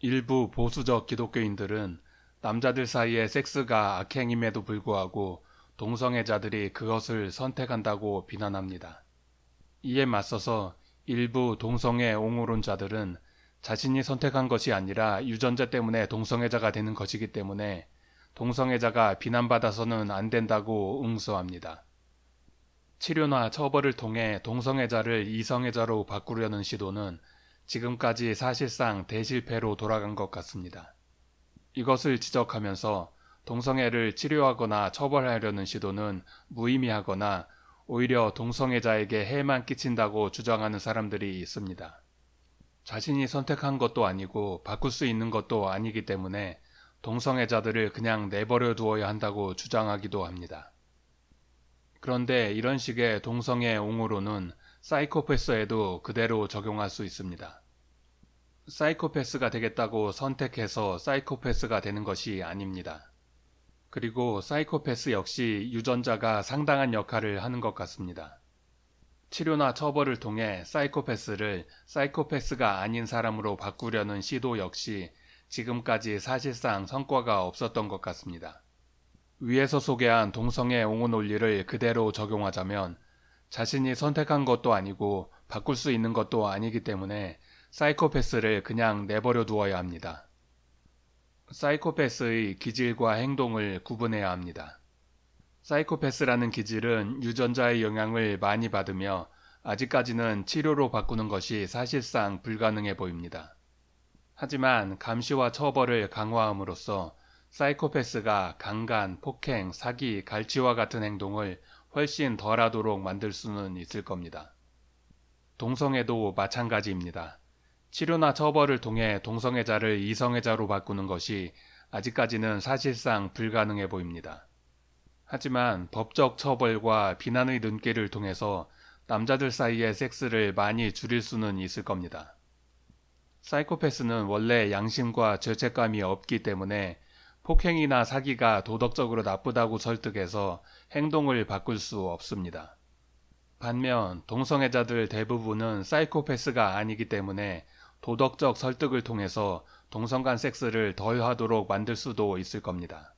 일부 보수적 기독교인들은 남자들 사이의 섹스가 악행임에도 불구하고 동성애자들이 그것을 선택한다고 비난합니다. 이에 맞서서 일부 동성애 옹호론자들은 자신이 선택한 것이 아니라 유전자 때문에 동성애자가 되는 것이기 때문에 동성애자가 비난받아서는 안 된다고 응수합니다. 치료나 처벌을 통해 동성애자를 이성애자로 바꾸려는 시도는 지금까지 사실상 대실패로 돌아간 것 같습니다. 이것을 지적하면서 동성애를 치료하거나 처벌하려는 시도는 무의미하거나 오히려 동성애자에게 해만 끼친다고 주장하는 사람들이 있습니다. 자신이 선택한 것도 아니고 바꿀 수 있는 것도 아니기 때문에 동성애자들을 그냥 내버려 두어야 한다고 주장하기도 합니다. 그런데 이런 식의 동성애 옹호로는 사이코패스에도 그대로 적용할 수 있습니다. 사이코패스가 되겠다고 선택해서 사이코패스가 되는 것이 아닙니다. 그리고 사이코패스 역시 유전자가 상당한 역할을 하는 것 같습니다. 치료나 처벌을 통해 사이코패스를 사이코패스가 아닌 사람으로 바꾸려는 시도 역시 지금까지 사실상 성과가 없었던 것 같습니다. 위에서 소개한 동성애 옹호 논리를 그대로 적용하자면 자신이 선택한 것도 아니고 바꿀 수 있는 것도 아니기 때문에 사이코패스를 그냥 내버려 두어야 합니다. 사이코패스의 기질과 행동을 구분해야 합니다. 사이코패스라는 기질은 유전자의 영향을 많이 받으며 아직까지는 치료로 바꾸는 것이 사실상 불가능해 보입니다. 하지만 감시와 처벌을 강화함으로써 사이코패스가 강간, 폭행, 사기, 갈취와 같은 행동을 훨씬 덜하도록 만들 수는 있을 겁니다. 동성애도 마찬가지입니다. 치료나 처벌을 통해 동성애자를 이성애자로 바꾸는 것이 아직까지는 사실상 불가능해 보입니다. 하지만 법적 처벌과 비난의 눈길을 통해서 남자들 사이의 섹스를 많이 줄일 수는 있을 겁니다. 사이코패스는 원래 양심과 죄책감이 없기 때문에 폭행이나 사기가 도덕적으로 나쁘다고 설득해서 행동을 바꿀 수 없습니다. 반면 동성애자들 대부분은 사이코패스가 아니기 때문에 도덕적 설득을 통해서 동성 간 섹스를 덜 하도록 만들 수도 있을 겁니다.